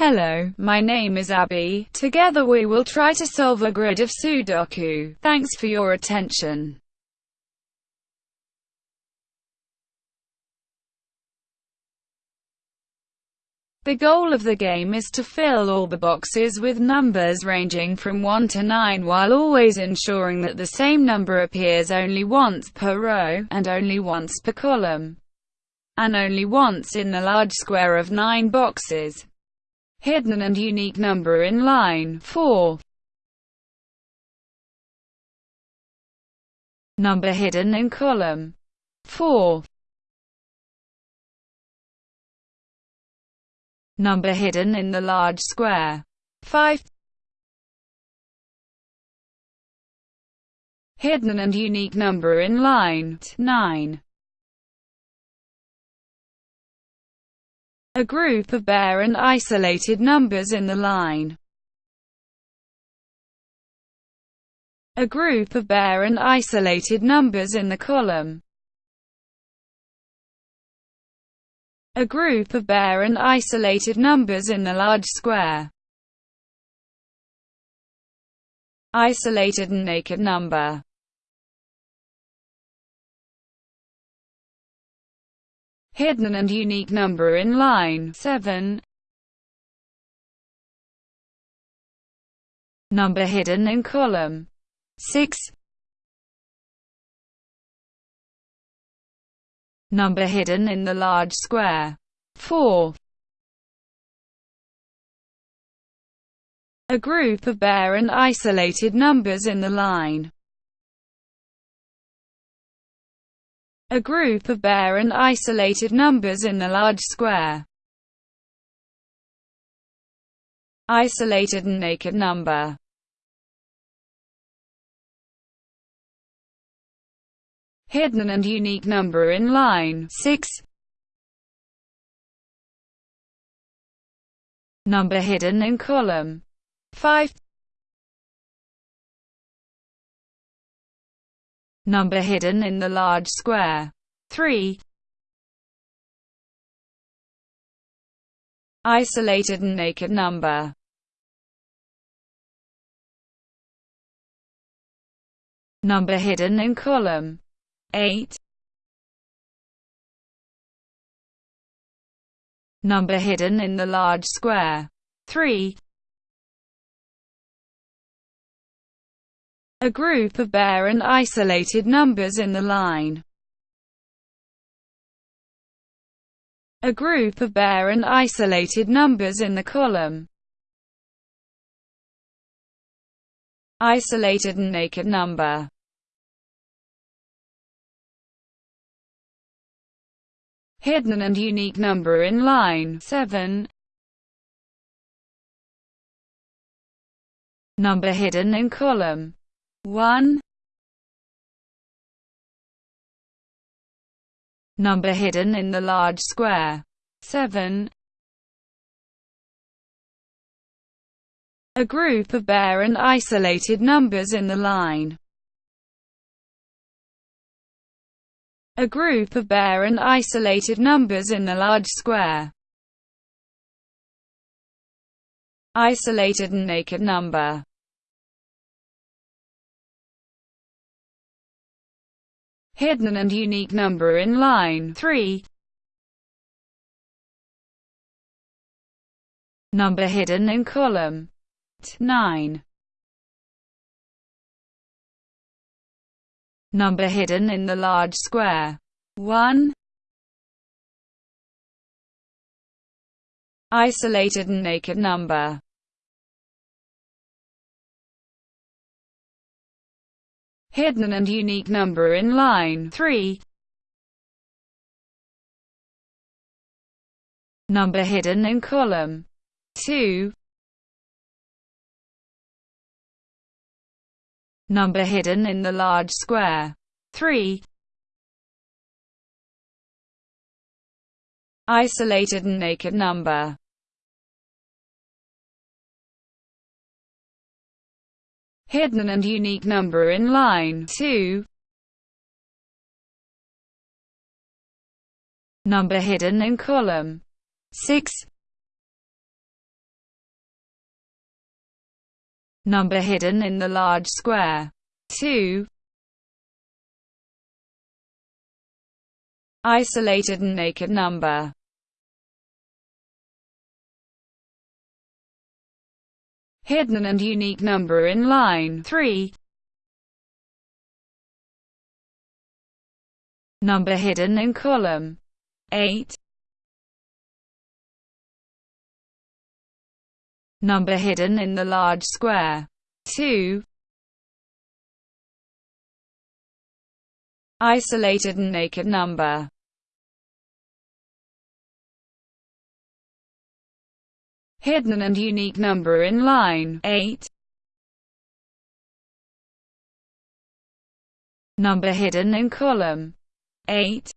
Hello, my name is Abby. Together we will try to solve a grid of Sudoku. Thanks for your attention. The goal of the game is to fill all the boxes with numbers ranging from 1 to 9 while always ensuring that the same number appears only once per row, and only once per column, and only once in the large square of 9 boxes. Hidden and unique number in line 4. Number hidden in column 4. number hidden in the large square. 5 Hidden and unique number in line 9 A group of bare and isolated numbers in the line. A group of bare and isolated numbers in the column. a group of bare and isolated numbers in the large square. Isolated and naked number Hidden and unique number in line 7 Number hidden in column 6 number hidden in the large square. 4. A group of bare and isolated numbers in the line. A group of bare and isolated numbers in the large square. Isolated and naked number hidden and unique number in line 6. Number hidden in column 5. Number hidden in the large square. 3. Isolated and naked number. Number hidden in column. 8 Number hidden in the large square. 3 A group of bare and isolated numbers in the line. A group of bare and isolated numbers in the column. Isolated and naked number. Hidden and unique number in line 7. Number hidden in column 1. Number hidden in the large square 7. A group of bare and isolated numbers in the line a group of bare and isolated numbers in the large square. Isolated and naked number hidden and unique number in line 3. Number hidden in column 9. number hidden in the large square. 1. Isolated and naked number hidden and unique number in line 3. Number hidden in column 2. number hidden in the large square. 3. Isolated and naked number hidden and unique number in line 2. Number hidden in column 6. Number hidden in the large square 2. Isolated and naked number Hidden and unique number in line 3. Number hidden in column 8. Number hidden in the large square 2. Isolated and naked number Hidden and unique number in line 8. Number hidden in column 8.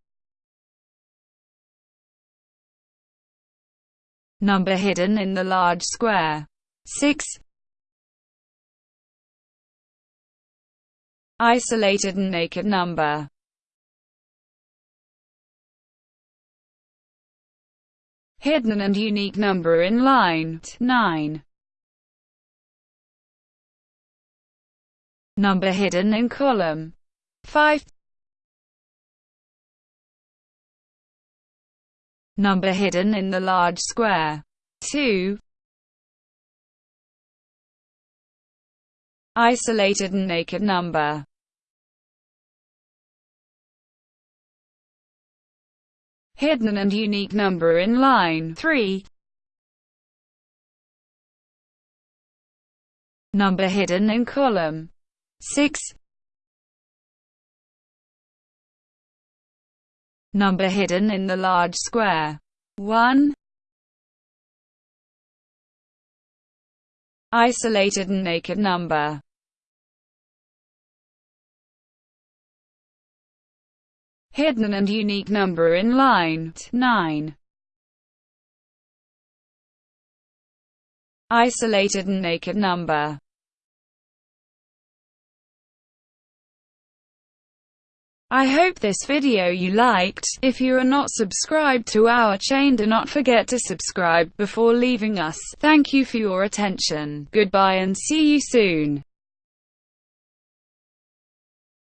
Number hidden in the large square 6. Isolated and naked number Hidden and unique number in line 9. Number hidden in column 5. Number hidden in the large square 2. Isolated and naked number hidden and unique number in line 3. Number hidden in column 6. Number hidden in the large square 1. Isolated and naked number hidden and unique number in line 9. Isolated and naked number I hope this video you liked. If you are not subscribed to our chain do not forget to subscribe before leaving us. Thank you for your attention. Goodbye and see you soon.